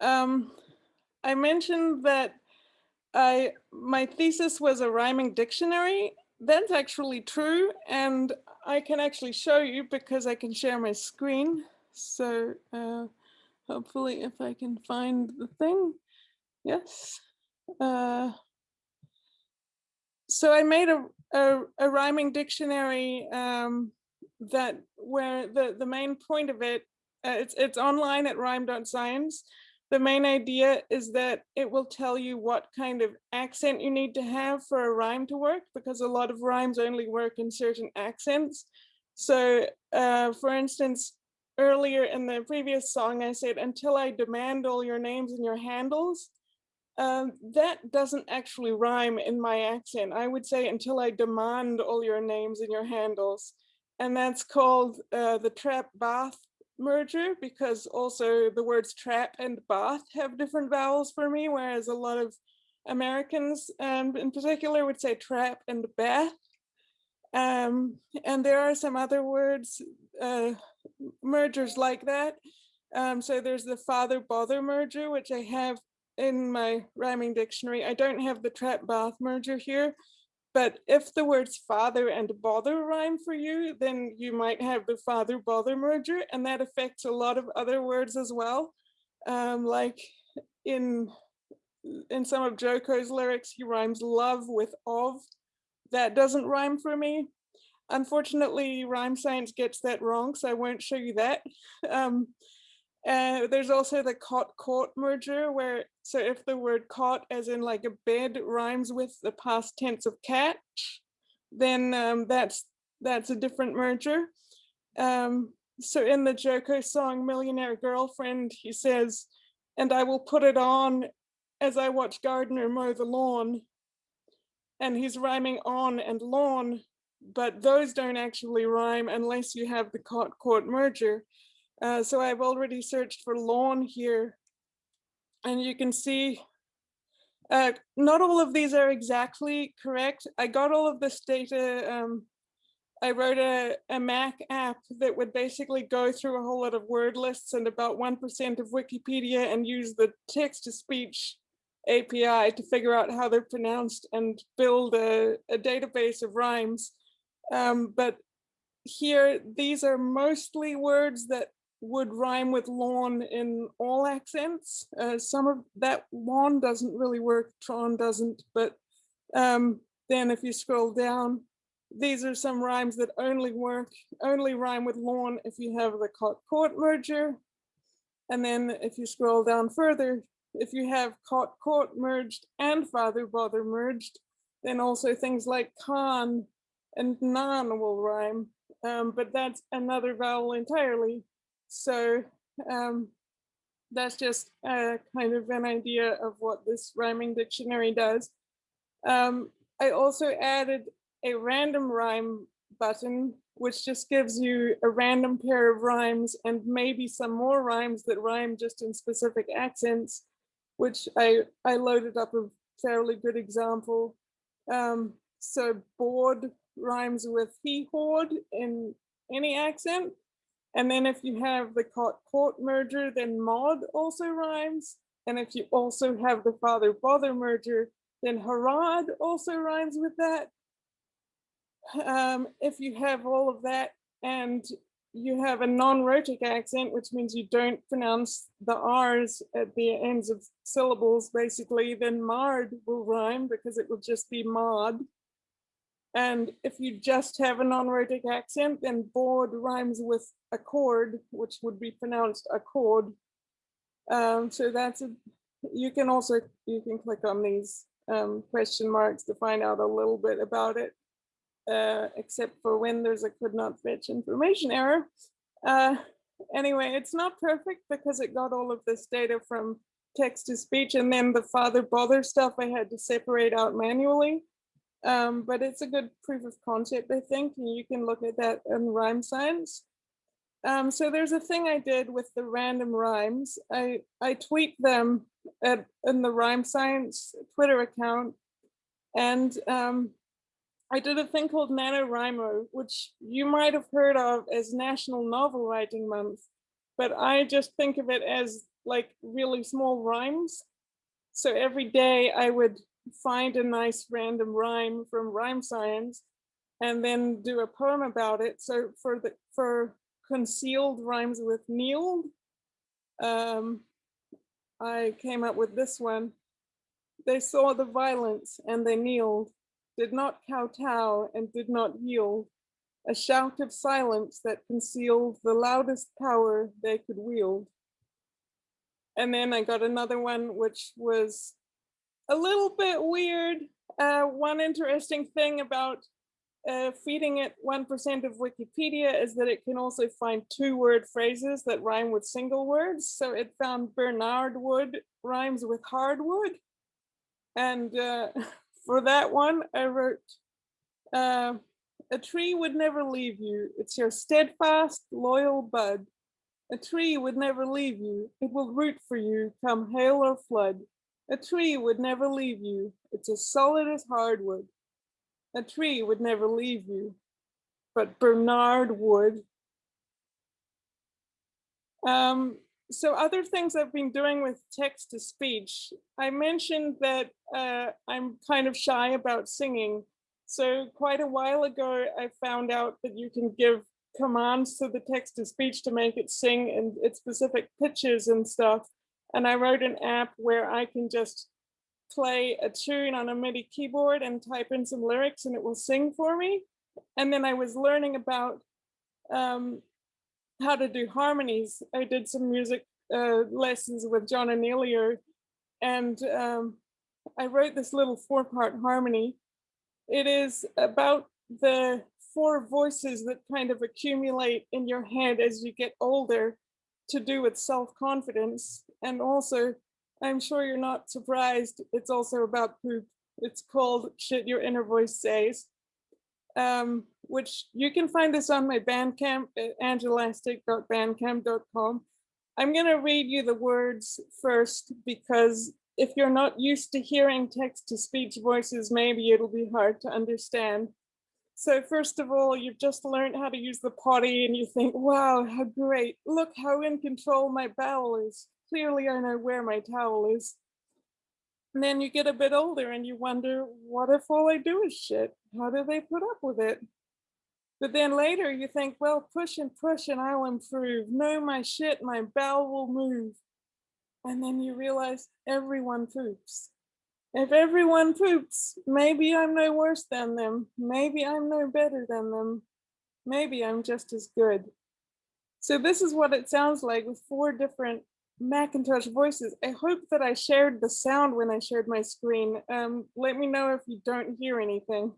Um, I mentioned that I my thesis was a rhyming dictionary. That's actually true, and I can actually show you because I can share my screen. So uh, hopefully if I can find the thing, yes. Uh, so I made a, a, a rhyming dictionary um, that where the, the main point of it, uh, it's, it's online at rhyme.science. The main idea is that it will tell you what kind of accent you need to have for a rhyme to work because a lot of rhymes only work in certain accents. So uh, for instance, earlier in the previous song, I said, until I demand all your names and your handles, um, that doesn't actually rhyme in my accent. I would say until I demand all your names and your handles. And that's called uh, the trap bath merger because also the words trap and bath have different vowels for me, whereas a lot of Americans um, in particular would say trap and bath. Um, and there are some other words, uh, mergers like that. Um, so there's the father bother merger, which I have in my rhyming dictionary. I don't have the trap bath merger here, but if the words father and bother rhyme for you, then you might have the father bother merger, and that affects a lot of other words as well. Um, like in in some of JoCo's lyrics, he rhymes love with of. That doesn't rhyme for me. Unfortunately, rhyme science gets that wrong, so I won't show you that. Um, uh, there's also the cot caught merger where, so if the word cot as in like a bed rhymes with the past tense of catch, then um, that's that's a different merger. Um, so in the JoCo song Millionaire Girlfriend, he says, and I will put it on as I watch gardener mow the lawn. And he's rhyming on and lawn, but those don't actually rhyme unless you have the cot caught merger. Uh, so I've already searched for lawn here and you can see uh, not all of these are exactly correct. I got all of this data. Um, I wrote a, a Mac app that would basically go through a whole lot of word lists and about 1% of Wikipedia and use the text to speech API to figure out how they're pronounced and build a, a database of rhymes. Um, but here, these are mostly words that would rhyme with lawn in all accents. Uh, some of that lawn doesn't really work, Tron doesn't, but um, then if you scroll down, these are some rhymes that only work, only rhyme with lawn if you have the cot caught merger. And then if you scroll down further, if you have cot caught merged and father bother merged, then also things like con and non will rhyme. Um, but that's another vowel entirely. So um, that's just uh, kind of an idea of what this rhyming dictionary does. Um, I also added a random rhyme button, which just gives you a random pair of rhymes and maybe some more rhymes that rhyme just in specific accents, which I, I loaded up a fairly good example. Um, so bored rhymes with he hoard in any accent. And then if you have the caught merger, then mod also rhymes. And if you also have the father bother merger, then Harad also rhymes with that. Um, if you have all of that and you have a non-rhotic accent, which means you don't pronounce the R's at the ends of syllables, basically, then Mard will rhyme because it will just be Mod. And if you just have a non-rhotic accent, then board rhymes with accord, which would be pronounced accord. Um, so that's a, you can also, you can click on these um, question marks to find out a little bit about it, uh, except for when there's a could not fetch information error. Uh, anyway, it's not perfect because it got all of this data from text to speech and then the father bother stuff I had to separate out manually. Um, but it's a good proof of concept, I think, and you can look at that in rhyme science. Um, so there's a thing I did with the random rhymes. I, I tweet them at, in the rhyme science Twitter account. And um, I did a thing called NaNoWriMo, which you might have heard of as National Novel Writing Month. But I just think of it as like really small rhymes. So every day I would find a nice random rhyme from rhyme science and then do a poem about it. So for the for concealed rhymes with kneeled, um, I came up with this one. They saw the violence and they kneeled, did not kowtow and did not yield. A shout of silence that concealed the loudest power they could wield. And then I got another one, which was a little bit weird. Uh, one interesting thing about uh, feeding it 1% of Wikipedia is that it can also find two word phrases that rhyme with single words. So it found Bernard wood rhymes with hardwood. And uh, for that one, I wrote, uh, a tree would never leave you. It's your steadfast, loyal bud. A tree would never leave you. It will root for you, come hail or flood. A tree would never leave you. It's as solid as hardwood. A tree would never leave you, but Bernard would. Um, so other things I've been doing with text to speech, I mentioned that uh, I'm kind of shy about singing. So quite a while ago, I found out that you can give commands to the text to speech to make it sing in its specific pitches and stuff. And I wrote an app where I can just play a tune on a MIDI keyboard and type in some lyrics and it will sing for me. And then I was learning about um, how to do harmonies. I did some music uh, lessons with John Anealio and um, I wrote this little four part harmony. It is about the four voices that kind of accumulate in your head as you get older to do with self-confidence. And also I'm sure you're not surprised. It's also about poop. It's called Shit Your Inner Voice Says, um, which you can find this on my Bandcamp at angelastic.bandcamp.com. I'm going to read you the words first because if you're not used to hearing text to speech voices, maybe it'll be hard to understand. So first of all, you've just learned how to use the potty and you think, wow, how great. Look how in control my bowel is clearly I know where my towel is. And then you get a bit older and you wonder, what if all I do is shit? How do they put up with it? But then later you think, well, push and push and I'll improve. No, my shit, my bowel will move. And then you realize everyone poops. If everyone poops, maybe I'm no worse than them. Maybe I'm no better than them. Maybe I'm just as good. So this is what it sounds like with four different Macintosh voices. I hope that I shared the sound when I shared my screen. Um, let me know if you don't hear anything.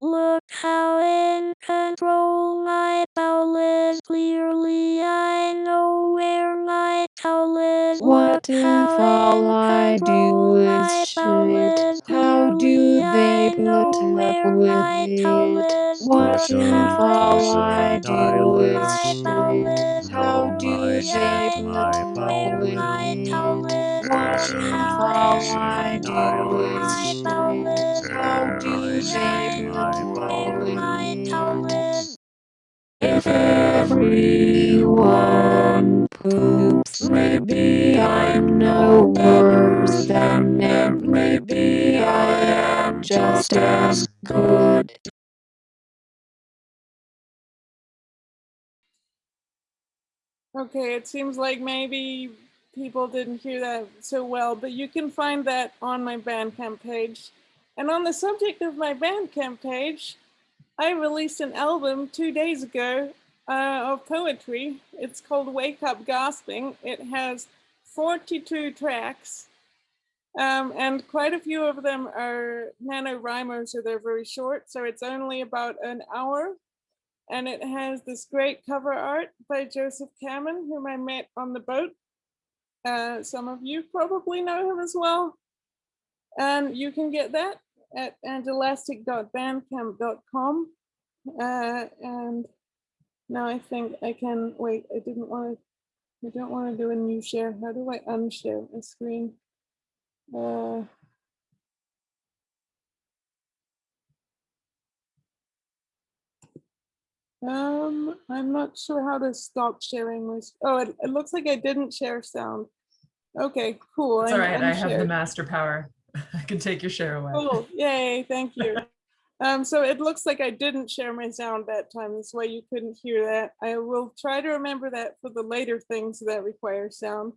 Look how in control my bowel is. Clearly I know where my towel is. What if all I do is shit? How do they put up with it? What if all I do is shit? How do up with it? What if I do shit? How do up with it? If everyone poops, maybe I'm no worse than them. Maybe I am just as good. Okay, it seems like maybe people didn't hear that so well, but you can find that on my Bandcamp page. And on the subject of my Bandcamp page, I released an album two days ago uh, of poetry. It's called Wake Up Gasping. It has 42 tracks, um, and quite a few of them are NaNoWriMo, so they're very short. So it's only about an hour and it has this great cover art by Joseph Kamen, whom I met on the boat. Uh, some of you probably know him as well. And you can get that at angelastic.bandcamp.com. Uh, and now I think I can, wait, I didn't want to, I don't want to do a new share. How do I unshare a screen? Uh, Um, I'm not sure how to stop sharing my, Oh, it, it looks like I didn't share sound. Okay, cool. It's all right. I have the master power. I can take your share away. Cool, yay, thank you. Um, so it looks like I didn't share my sound that time. That's why you couldn't hear that. I will try to remember that for the later things that require sound.